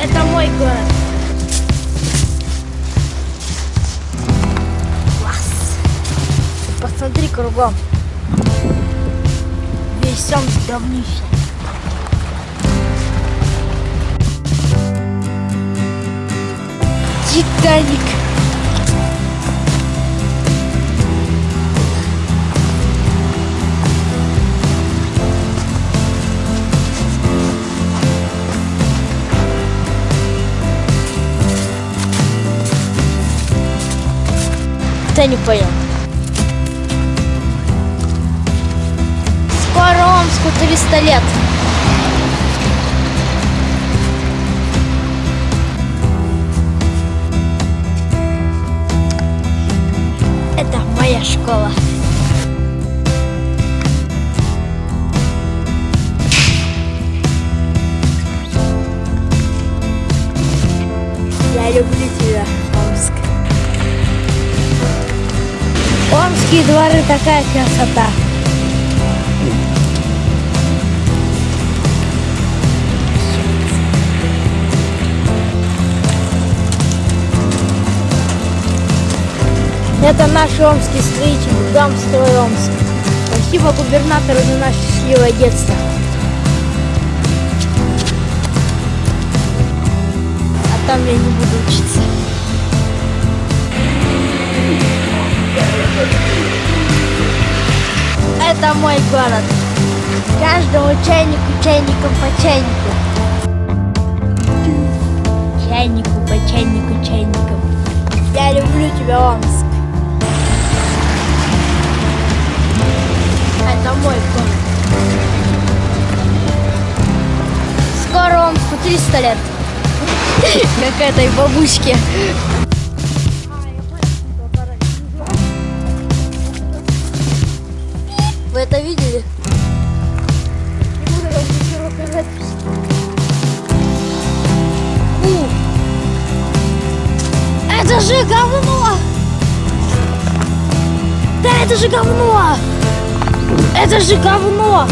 Это мой город. Класс. Посмотри кругом. Весь он говнище. Титаник. Ты не понял. Скоро Омску 300 лет. Это моя школа. Я люблю тебя, Омск. Омские дворы такая красота. Это наш омский строитель, дом строй Омск. Спасибо губернатору за наше счастливое детство. А там я не буду учиться. Это мой город. Каждому чайнику, чайником по чайнику. Чайнику по чайнику, чайником. Я люблю тебя, Омск. Это мой город. Скоро Омску 300 лет. Как этой бабушке. Вы это видели? Это же говно! Да это же говно! Это же говно!